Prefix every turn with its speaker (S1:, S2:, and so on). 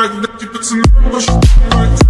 S1: like that you put some numbers like.